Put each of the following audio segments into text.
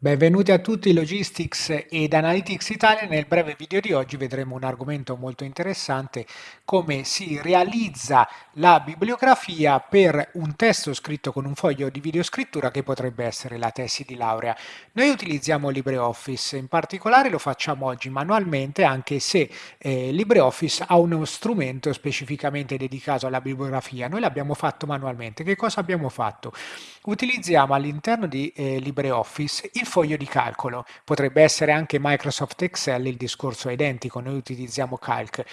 Benvenuti a tutti Logistics ed Analytics Italia. Nel breve video di oggi vedremo un argomento molto interessante, come si realizza la bibliografia per un testo scritto con un foglio di videoscrittura che potrebbe essere la tesi di laurea. Noi utilizziamo LibreOffice, in particolare lo facciamo oggi manualmente, anche se eh, LibreOffice ha uno strumento specificamente dedicato alla bibliografia. Noi l'abbiamo fatto manualmente. Che cosa abbiamo fatto? Utilizziamo all'interno di eh, LibreOffice il foglio di calcolo. Potrebbe essere anche Microsoft Excel, il discorso è identico, noi utilizziamo Calc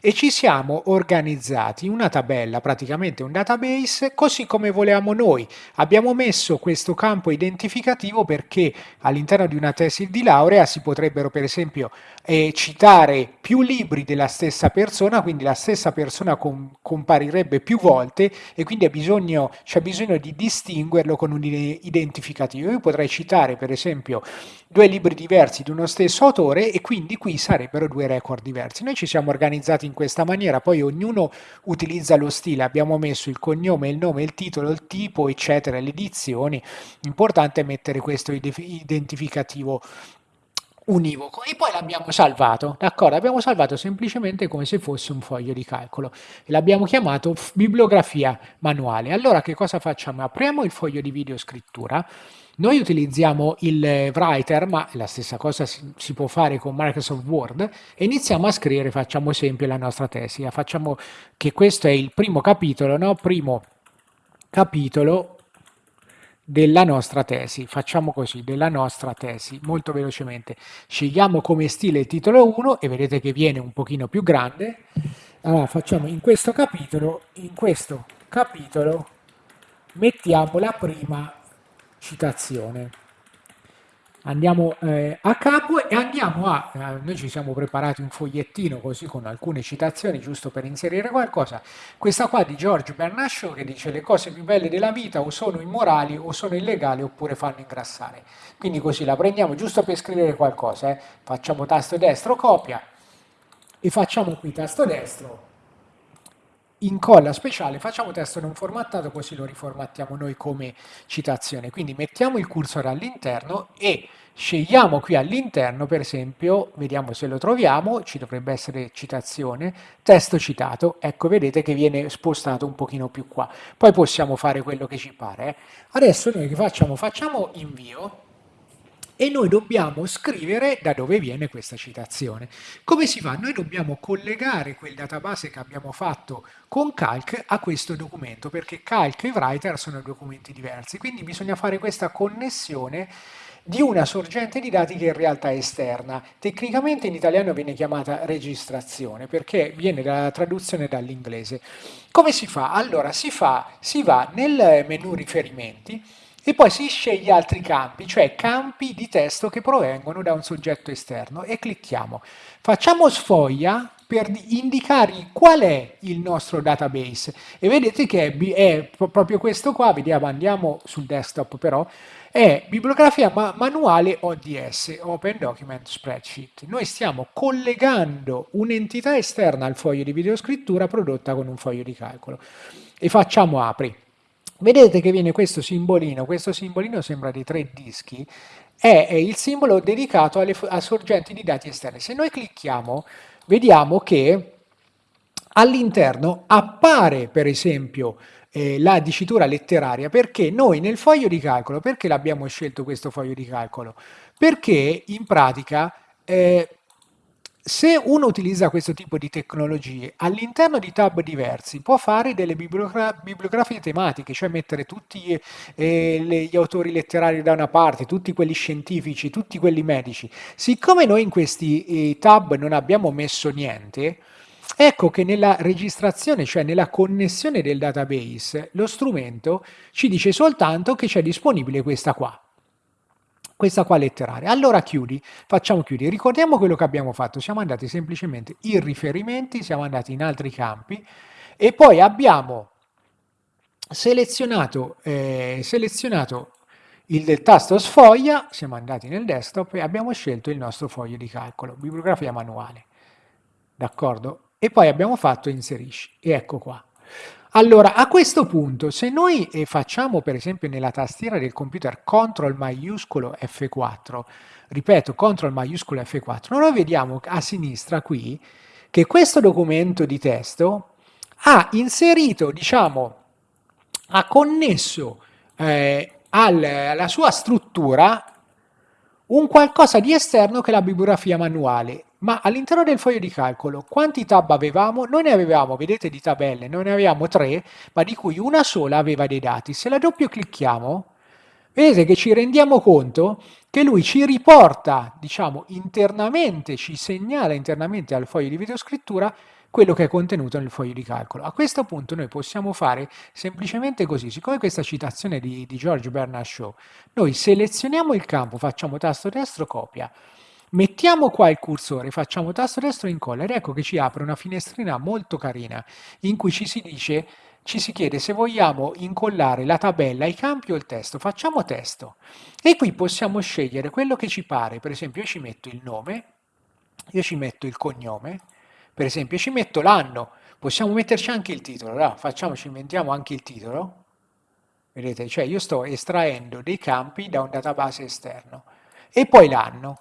e ci siamo organizzati una tabella, praticamente un database, così come volevamo noi. Abbiamo messo questo campo identificativo perché all'interno di una tesi di laurea si potrebbero per esempio eh, citare più libri della stessa persona, quindi la stessa persona com comparirebbe più volte e quindi c'è bisogno, bisogno di distinguerlo con un identificativo. Io potrei citare per esempio due libri diversi di uno stesso autore e quindi qui sarebbero due record diversi. Noi ci siamo organizzati in questa maniera, poi ognuno utilizza lo stile, abbiamo messo il cognome, il nome, il titolo, il tipo, eccetera, le edizioni. L'importante è mettere questo identificativo univoco e poi l'abbiamo salvato, d'accordo? Abbiamo salvato semplicemente come se fosse un foglio di calcolo e l'abbiamo chiamato bibliografia manuale. Allora che cosa facciamo? Apriamo il foglio di videoscrittura noi utilizziamo il writer, ma la stessa cosa si, si, può fare con Microsoft Word, e iniziamo a scrivere, facciamo esempio la nostra tesi. Facciamo che questo è il primo capitolo, no? Primo capitolo della nostra tesi. Facciamo così, della nostra tesi, molto velocemente. Scegliamo come stile il titolo 1 e vedete che viene un pochino più grande. Allora facciamo in questo capitolo, in questo capitolo mettiamo la prima citazione. Andiamo eh, a capo e andiamo a, eh, noi ci siamo preparati un fogliettino così con alcune citazioni giusto per inserire qualcosa, questa qua di George Bernard Shaw che dice le cose più belle della vita o sono immorali o sono illegali oppure fanno ingrassare, quindi così la prendiamo giusto per scrivere qualcosa, eh. facciamo tasto destro copia e facciamo qui tasto destro incolla speciale, facciamo testo non formattato così lo riformattiamo noi come citazione. Quindi mettiamo il cursor all'interno e scegliamo qui all'interno, per esempio, vediamo se lo troviamo, ci dovrebbe essere citazione, testo citato, ecco vedete che viene spostato un pochino più qua. Poi possiamo fare quello che ci pare. Eh. Adesso noi che facciamo? Facciamo invio, e noi dobbiamo scrivere da dove viene questa citazione. Come si fa? Noi dobbiamo collegare quel database che abbiamo fatto con Calc a questo documento, perché Calc e Writer sono documenti diversi, quindi bisogna fare questa connessione di una sorgente di dati che in realtà è esterna. Tecnicamente in italiano viene chiamata registrazione perché viene dalla traduzione dall'inglese. Come si fa? Allora si, fa, si va nel menu riferimenti e poi si sceglie altri campi, cioè campi di testo che provengono da un soggetto esterno e clicchiamo. Facciamo sfoglia per indicare qual è il nostro database e vedete che è, è proprio questo qua, vediamo, andiamo sul desktop però, è bibliografia ma manuale ODS, Open Document Spreadsheet. Noi stiamo collegando un'entità esterna al foglio di videoscrittura prodotta con un foglio di calcolo e facciamo apri. Vedete che viene questo simbolino, questo simbolino sembra di tre dischi, è, il simbolo dedicato alle, a sorgenti di dati esterni. Se noi clicchiamo, vediamo che all'interno appare per esempio eh, la dicitura letteraria perché noi nel foglio di calcolo, perché l'abbiamo scelto questo foglio di calcolo? Perché in pratica eh, se uno utilizza questo tipo di tecnologie, all'interno di tab diversi può fare delle bibliogra bibliografie tematiche, cioè mettere tutti eh, gli autori letterari da una parte, tutti quelli scientifici, tutti quelli medici. Siccome noi in questi eh, tab non abbiamo messo niente, ecco che nella registrazione, cioè nella connessione del database, lo strumento ci dice soltanto che c'è disponibile questa qua questa qua letteraria. Allora chiudi, facciamo chiudi. Ricordiamo quello che abbiamo fatto, siamo andati semplicemente in riferimenti, siamo andati in altri campi e poi abbiamo selezionato, eh, selezionato il tasto sfoglia, siamo andati nel desktop e abbiamo scelto il nostro foglio di calcolo, bibliografia manuale. D'accordo? E poi abbiamo fatto inserisci e ecco qua. Allora, a questo punto, se noi eh, facciamo per esempio nella tastiera del computer CTRL maiuscolo F4, ripeto, CTRL maiuscolo F4, noi vediamo a sinistra qui che questo documento di testo ha inserito, diciamo, ha connesso eh, al, alla sua struttura un qualcosa di esterno che la bibliografia manuale. Ma all'interno del foglio di calcolo quanti tab avevamo? Noi ne avevamo, vedete, di tabelle, noi ne avevamo tre, ma di cui una sola aveva dei dati. Se la doppio clicchiamo, vedete che ci rendiamo conto che lui ci riporta, diciamo, internamente, ci segnala internamente al foglio di videoscrittura quello che è contenuto nel foglio di calcolo. A questo punto noi possiamo fare semplicemente così, siccome questa citazione di, di George Bernard Shaw, noi selezioniamo il campo, facciamo tasto destro, copia, mettiamo qua il cursore, facciamo tasto destro, incolla ed ecco che ci apre una finestrina molto carina in cui ci si dice ci si chiede se vogliamo incollare la tabella, i campi o il testo. Facciamo testo. E qui possiamo scegliere quello che ci pare. Per esempio io ci metto il nome, io ci metto il cognome, per esempio ci metto l'anno, possiamo metterci anche il titolo, allora, facciamoci, inventiamo anche il titolo, vedete, cioè io sto estraendo dei campi da un database esterno, e poi l'anno,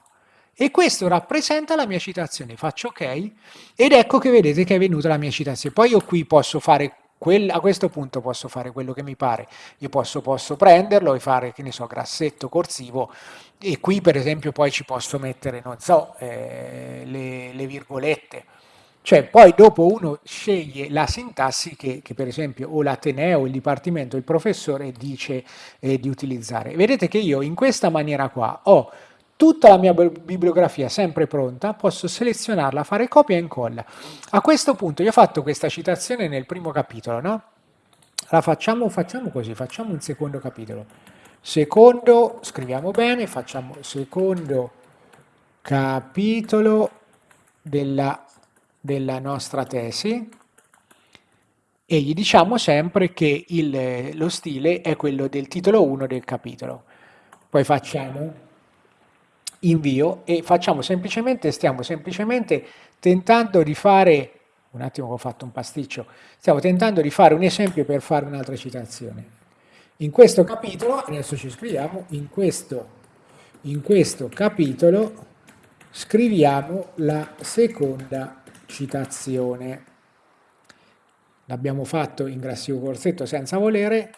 e questo rappresenta la mia citazione, faccio ok, ed ecco che vedete che è venuta la mia citazione, poi io qui posso fare Quell a questo punto posso fare quello che mi pare, io posso, posso, prenderlo e fare, che ne so, grassetto corsivo e qui per esempio poi ci posso mettere, non so, eh, le, le virgolette, cioè poi dopo uno sceglie la sintassi che, che per esempio o l'Ateneo, il Dipartimento, il professore dice eh, di utilizzare. Vedete che io in questa maniera qua ho tutta la mia bibliografia sempre pronta, posso selezionarla, fare copia e incolla. A questo punto io ho fatto questa citazione nel primo capitolo, no? La facciamo, facciamo così, facciamo un secondo capitolo. Secondo, scriviamo bene, facciamo secondo capitolo della della nostra tesi e gli diciamo sempre che il, lo stile è quello del titolo 1 del capitolo. Poi facciamo invio e facciamo semplicemente, stiamo semplicemente tentando di fare, un attimo che ho fatto un pasticcio, stiamo tentando di fare un esempio per fare un'altra citazione. In questo capitolo, adesso ci scriviamo, in questo, in questo capitolo scriviamo la seconda citazione. L'abbiamo fatto in grassivo corsetto senza volere,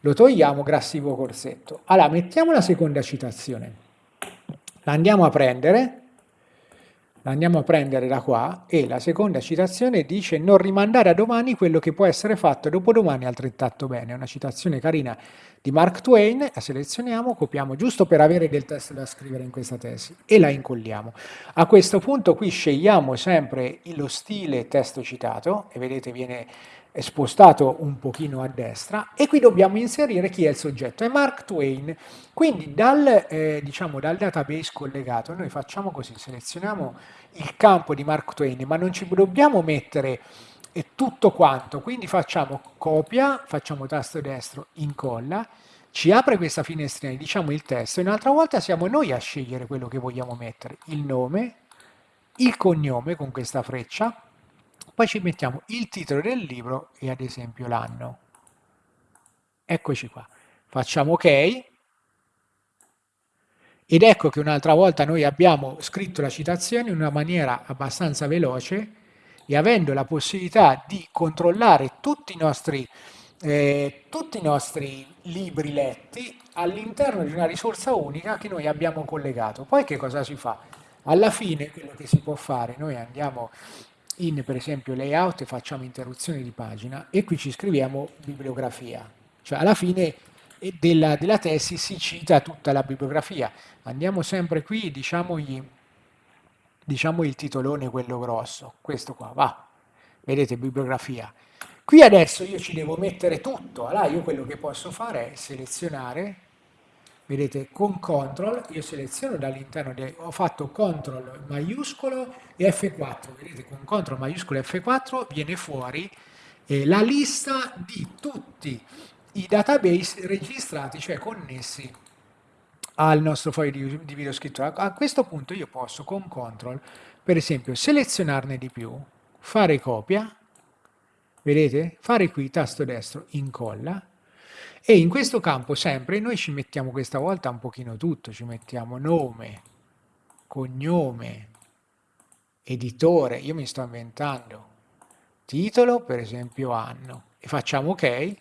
lo togliamo grassivo corsetto. Allora, mettiamo la seconda citazione. La andiamo a prendere, la andiamo a prendere da qua e la seconda citazione dice non rimandare a domani quello che può essere fatto dopodomani altrettanto bene. È una citazione carina di Mark Twain, la selezioniamo, copiamo giusto per avere del testo da scrivere in questa tesi e la incolliamo. A questo punto qui scegliamo sempre lo stile testo citato e vedete viene spostato un pochino a destra e qui dobbiamo inserire chi è il soggetto, è Mark Twain. Quindi dal, eh, diciamo, dal database collegato noi facciamo così, selezioniamo il campo di Mark Twain, ma non ci dobbiamo mettere eh, tutto quanto, quindi facciamo copia, facciamo tasto destro, incolla, ci apre questa finestrina, diciamo il testo, e un'altra volta siamo noi a scegliere quello che vogliamo mettere, il nome, il cognome con questa freccia, poi ci mettiamo il titolo del libro e ad esempio l'anno. Eccoci qua. Facciamo ok. Ed ecco che un'altra volta noi abbiamo scritto la citazione in una maniera abbastanza veloce e avendo la possibilità di controllare tutti i nostri, eh, tutti i nostri libri letti all'interno di una risorsa unica che noi abbiamo collegato. Poi che cosa si fa? Alla fine quello che si può fare, noi andiamo in per esempio layout facciamo interruzione di pagina e qui ci scriviamo bibliografia, cioè alla fine della, della tesi si cita tutta la bibliografia. Andiamo sempre qui, diciamogli, diciamo il titolone quello grosso, questo qua, va, vedete bibliografia. Qui adesso io ci devo mettere tutto, allora io quello che posso fare è selezionare vedete con CTRL io seleziono dall'interno, ho fatto CTRL maiuscolo e F4, vedete con CTRL maiuscolo e F4 viene fuori eh, la lista di tutti i database registrati, cioè connessi al nostro foglio di, di video scrittura. A questo punto io posso con CTRL, per esempio, selezionarne di più, fare copia, Vedete? Fare qui tasto destro, incolla. E in questo campo sempre noi ci mettiamo questa volta un pochino tutto, ci mettiamo nome, cognome, editore, io mi sto inventando, titolo per esempio anno. E facciamo ok.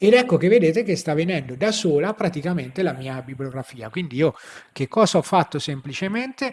Ed ecco che vedete che sta venendo da sola praticamente la mia bibliografia. Quindi io che cosa ho fatto semplicemente?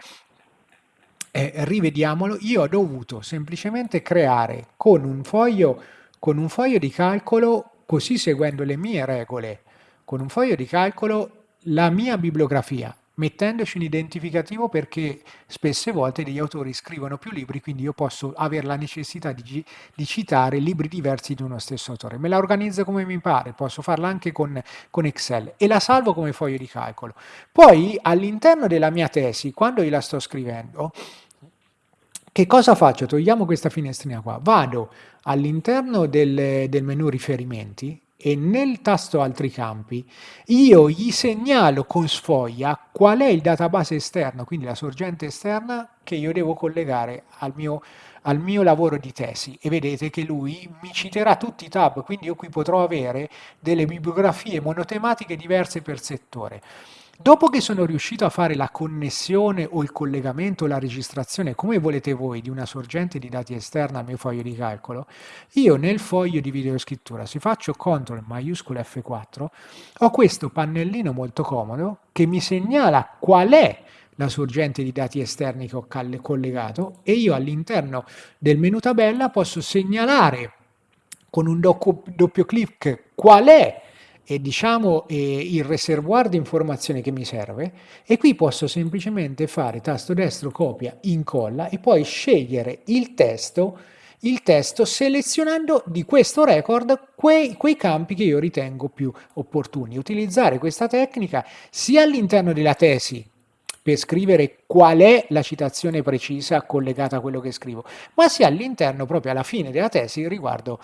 Eh, rivediamolo. Io ho dovuto semplicemente creare con un foglio con un foglio di calcolo così seguendo le mie regole con un foglio di calcolo la mia bibliografia mettendoci un identificativo perché spesse volte degli autori scrivono più libri, quindi io posso avere la necessità di, di citare libri diversi di uno stesso autore. Me la organizzo come mi pare, posso farla anche con, con Excel e la salvo come foglio di calcolo. Poi all'interno della mia tesi, quando io la sto scrivendo, che cosa faccio? Togliamo questa finestrina qua, vado all'interno del, del menu riferimenti e nel tasto altri campi io gli segnalo con sfoglia qual è il database esterno, quindi la sorgente esterna che io devo collegare al mio, al mio lavoro di tesi e vedete che lui mi citerà tutti i tab, quindi io qui potrò avere delle bibliografie monotematiche diverse per settore. Dopo che sono riuscito a fare la connessione o il collegamento la registrazione, come volete voi, di una sorgente di dati esterna al mio foglio di calcolo, io nel foglio di videoscrittura, se faccio CTRL maiuscolo F4, ho questo pannellino molto comodo che mi segnala qual è la sorgente di dati esterni che ho collegato e io all'interno del menu tabella posso segnalare con un doppio clic qual è e diciamo eh, il reservoir di informazioni che mi serve e qui posso semplicemente fare tasto destro copia incolla e poi scegliere il testo il testo selezionando di questo record quei, quei campi che io ritengo più opportuni. Utilizzare questa tecnica sia all'interno della tesi per scrivere qual è la citazione precisa collegata a quello che scrivo, ma sia all'interno, proprio alla fine della tesi, riguardo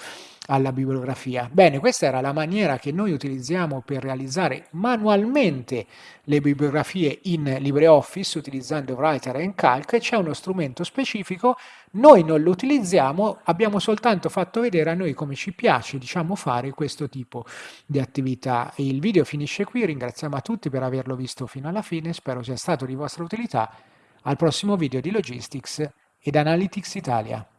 alla bibliografia. Bene, questa era la maniera che noi utilizziamo per realizzare manualmente le bibliografie in LibreOffice utilizzando Writer e Calc. C'è uno strumento specifico, noi non lo utilizziamo, abbiamo soltanto fatto vedere a noi come ci piace diciamo, fare questo tipo di attività. Il video finisce qui, ringraziamo a tutti per averlo visto fino alla fine, spero sia stato di vostra utilità. Al prossimo video di Logistics ed Analytics Italia.